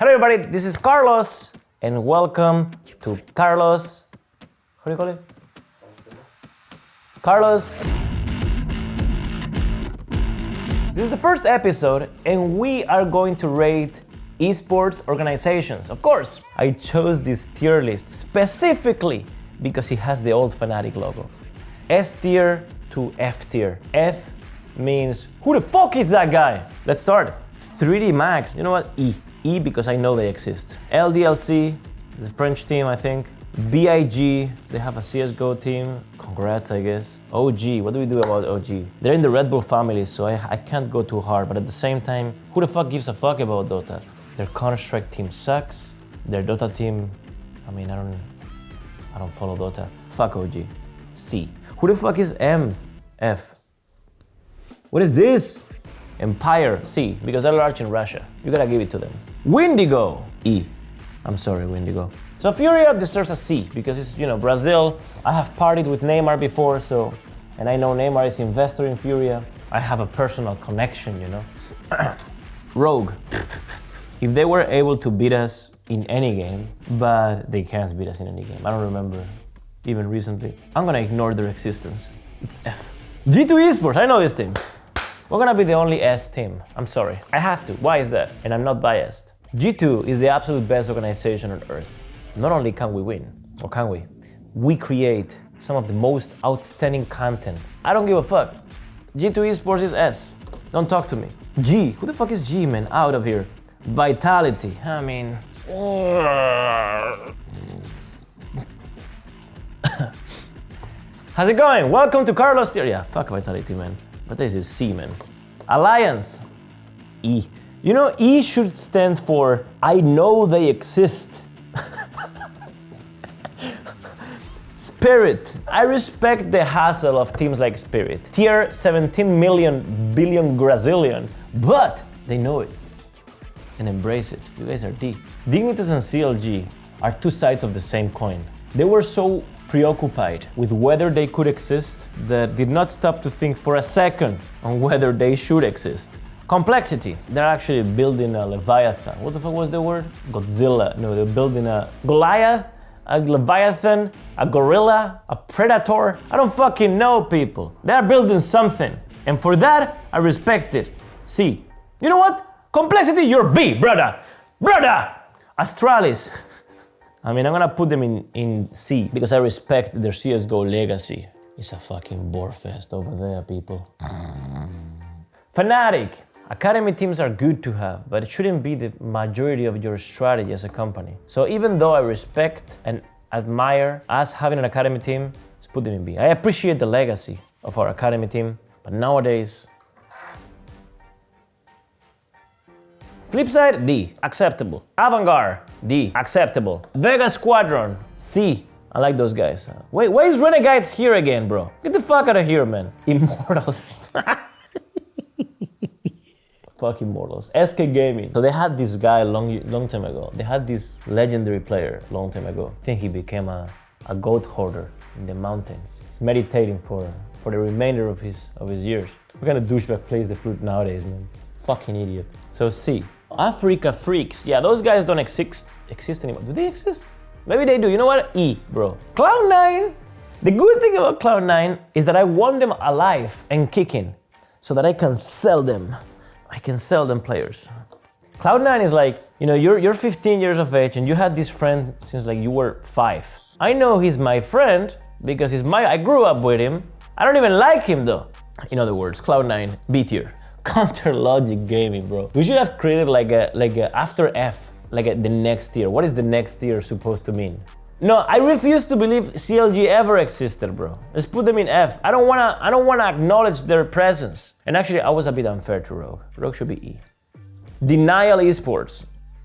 Hello everybody, this is Carlos and welcome to Carlos. How do you call it? Carlos. This is the first episode and we are going to rate esports organizations. Of course, I chose this tier list specifically because it has the old Fnatic logo. S tier to F tier. F means who the fuck is that guy? Let's start. 3D Max, you know what? E. E because I know they exist. LDLC is a French team, I think. BIG, they have a CSGO team. Congrats, I guess. OG, what do we do about OG? They're in the Red Bull family, so I, I can't go too hard, but at the same time, who the fuck gives a fuck about Dota? Their Counter-Strike team sucks. Their Dota team, I mean, I don't, I don't follow Dota. Fuck OG. C. Who the fuck is M? F. What is this? Empire, C, because they're large in Russia. You gotta give it to them. Windigo, E. I'm sorry, Windigo. So Furia deserves a C because it's, you know, Brazil. I have partied with Neymar before, so, and I know Neymar is investor in Furia. I have a personal connection, you know. Rogue. if they were able to beat us in any game, but they can't beat us in any game. I don't remember even recently. I'm gonna ignore their existence. It's F. G2 Esports, I know this team. We're gonna be the only S team. I'm sorry. I have to. Why is that? And I'm not biased. G2 is the absolute best organization on earth. Not only can we win, or can we? We create some of the most outstanding content. I don't give a fuck. G2 Esports is S. Don't talk to me. G. Who the fuck is G, man? Out of here. Vitality. I mean. How's it going? Welcome to Carlos Tier. Yeah, fuck Vitality, man. But this is C, man. Alliance. E. You know, E should stand for I know they exist. Spirit. I respect the hassle of teams like Spirit. Tier 17 million billion Brazilian, but they know it and embrace it. You guys are D. Dignitas and CLG are two sides of the same coin. They were so preoccupied with whether they could exist that did not stop to think for a second on whether they should exist. Complexity. They're actually building a Leviathan. What the fuck was the word? Godzilla. No, they're building a Goliath, a Leviathan, a gorilla, a predator. I don't fucking know, people. They're building something. And for that, I respect it. See, you know what? Complexity, you're B, brother. Brother! Astralis. I mean, I'm gonna put them in, in C because I respect their CSGO legacy. It's a fucking bore fest over there, people. Fnatic. Academy teams are good to have, but it shouldn't be the majority of your strategy as a company. So even though I respect and admire us having an academy team, let's put them in B. I appreciate the legacy of our academy team, but nowadays, Flipside, D, acceptable. Avangard, D, acceptable. Vega Squadron, C. I like those guys. Wait, why is Renegades here again, bro? Get the fuck out of here, man. Immortals. fuck Immortals. SK Gaming. So they had this guy long, long time ago. They had this legendary player long time ago. I think he became a, a goat hoarder in the mountains. He's meditating for, for the remainder of his, of his years. What kind of douchebag plays the flute nowadays, man? Fucking idiot. So C. Africa Freaks. Yeah, those guys don't exist exist anymore. Do they exist? Maybe they do. You know what? E, bro. Cloud9. The good thing about Cloud9 is that I want them alive and kicking so that I can sell them. I can sell them players. Cloud9 is like, you know, you're, you're 15 years of age and you had this friend since like you were five. I know he's my friend because he's my, I grew up with him. I don't even like him though. In other words, Cloud9, B tier. Counter Logic Gaming, bro. We should have created like a like a after F, like a, the next tier. What is the next tier supposed to mean? No, I refuse to believe CLG ever existed, bro. Let's put them in F. I don't wanna I don't wanna acknowledge their presence. And actually, I was a bit unfair to Rogue. Rogue should be E. Denial Esports,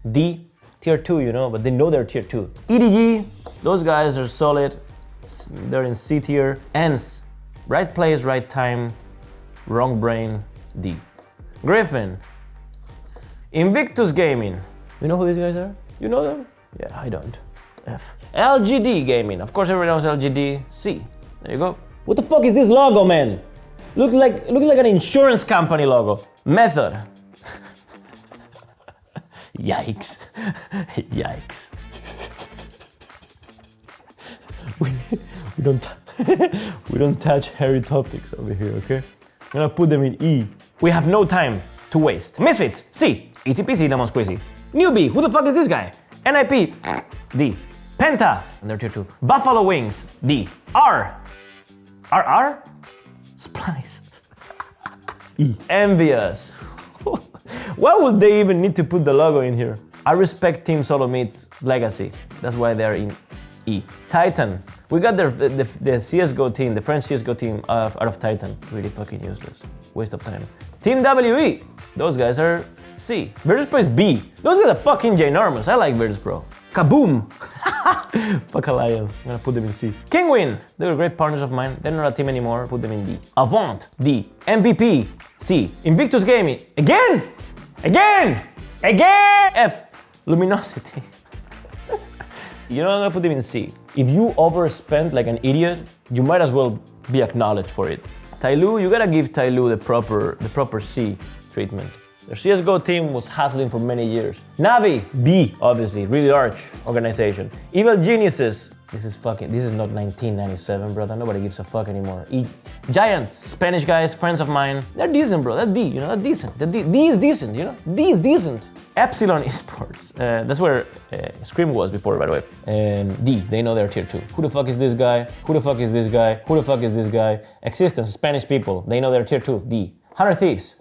D. Tier 2, you know, but they know they're tier 2. EDG, those guys are solid. They're in C tier. ENCE, right place, right time, wrong brain, D. Griffin. Invictus Gaming. You know who these guys are? You know them? Yeah, I don't. F. LGD Gaming. Of course everyone knows LGD. C. There you go. What the fuck is this logo, man? Looks like looks like an insurance company logo. Method. Yikes. Yikes. We, we don't we don't touch hairy topics over here, okay? I'm gonna put them in E. We have no time to waste. Misfits, C. Easy peasy, lemon squeezy. Newbee, who the fuck is this guy? NIP, D. Penta, and they're tier 2. Buffalo Wings, D. R. R R? Splyce. E. EnVyUs. why would they even need to put the logo in here? I respect Team SoloMid's legacy. That's why they're in E. Titan. We got their, the, the CSGO team, the French CSGO team of, out of Titan. Really fucking useless. Waste of time. Team WE. Those guys are C. Virtus Pro is B. Those guys are fucking ginormous. I like Virtus Pro. Kaboom! Fuck Alliance. I'm gonna put them in C. Kinguin! They were great partners of mine. They're not a team anymore. Put them in D. Avant! D. MVP! C. Invictus Gaming. Again! Again! Again! F. Luminosity. you know I'm gonna put them in C. If you overspend like an idiot, you might as well be acknowledged for it. Tyloo, you gotta give Tyloo the proper, the proper C treatment. Their CSGO team was hustling for many years. Navi, B, obviously, really large organization. Evil Geniuses, this is fucking, this is not 1997, brother. Nobody gives a fuck anymore. E Giants, Spanish guys, friends of mine. They're decent, bro. That's D, you know, that's decent. The D, D is decent, you know? D is decent. Epsilon Esports, uh, that's where uh, Scream was before, by the way. And D, they know they're tier 2. Who the fuck is this guy? Who the fuck is this guy? Who the fuck is this guy? x6tence, Spanish people, they know they're tier 2. D. 100 Thieves.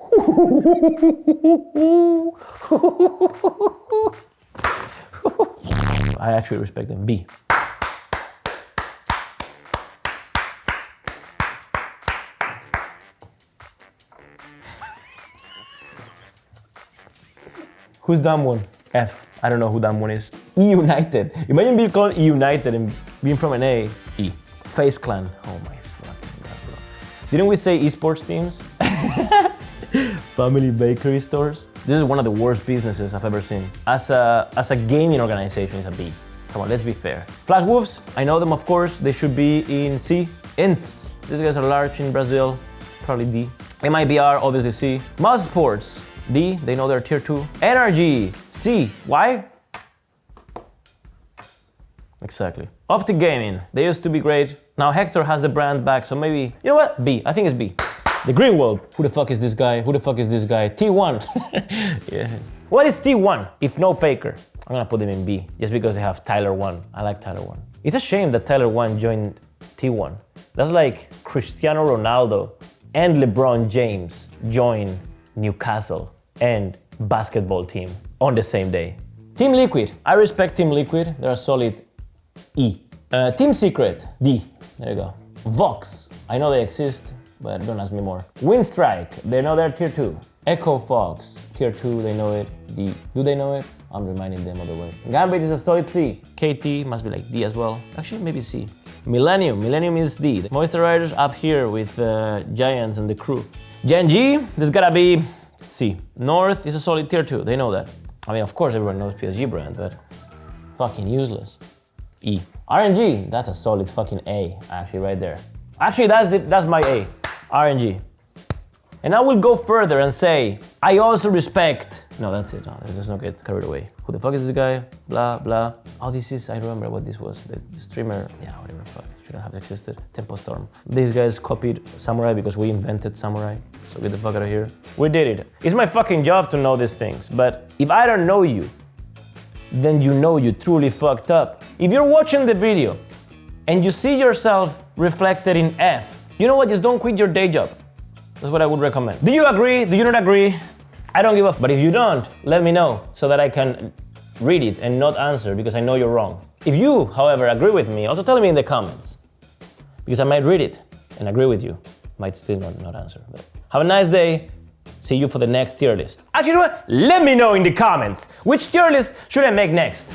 I actually respect them. B. Who's dumb one? F. I don't know who dumb one is. E United. Imagine being called E United and being from an A. E. FaZe Clan. Oh my fucking god, bro. Didn't we say esports teams? Family bakery stores. This is one of the worst businesses I've ever seen. As a, as a gaming organization, it's a B. Come on, let's be fair. Flash Wolves, I know them of course. They should be in C. INTZ, these guys are large in Brazil. Probably D. MIBR, obviously C. mousesports, D. They know they're tier 2. NRG, C. Why? Exactly. OpTic Gaming, they used to be great. Now Hector has the brand back, so maybe, you know what? B. I think it's B. The Green World. Who the fuck is this guy? Who the fuck is this guy? T1. yeah. What is T1 if no Faker? I'm gonna put them in B just because they have Tyler1. I like Tyler1. It's a shame that Tyler1 joined T1. That's like Cristiano Ronaldo and LeBron James join Newcastle and basketball team on the same day. Team Liquid. I respect Team Liquid. They're solid E. Uh, Team Secret. D. There you go. Vox. I know they exist but don't ask me more. Winstrike, they know they're tier 2. Echo Fox, tier 2, they know it. D, do they know it? I'm reminding them otherwise. Gambit is a solid C. KT must be like D as well. Actually, maybe C. Millennium, Millennium is D. The Movistar Riders up here with uh, Giants and the crew. Gen.G, this gotta be C. North is a solid tier 2, they know that. I mean, of course everyone knows PSG brand, but fucking useless. E. RNG, that's a solid fucking A, actually, right there. Actually, that's, the, that's my A. RNG. And I will go further and say, I also respect. No, that's it. No, let's not get carried away. Who the fuck is this guy? Blah, blah. Oh, this is, I remember what this was. The, the streamer, yeah, whatever, fuck. Shouldn't have existed. Tempo Storm. These guys copied Samurai because we invented Samurai. So get the fuck out of here. We did it. It's my fucking job to know these things. But if I don't know you, then you know you truly fucked up. If you're watching the video and you see yourself reflected in F, you know what? Just don't quit your day job. That's what I would recommend. Do you agree? Do you not agree? I don't give a f. But if you don't, let me know so that I can read it and not answer because I know you're wrong. If you, however, agree with me, also tell me in the comments because I might read it and agree with you. Might still not, not answer. But have a nice day. See you for the next tier list. Actually? Let me know in the comments which tier list should I make next.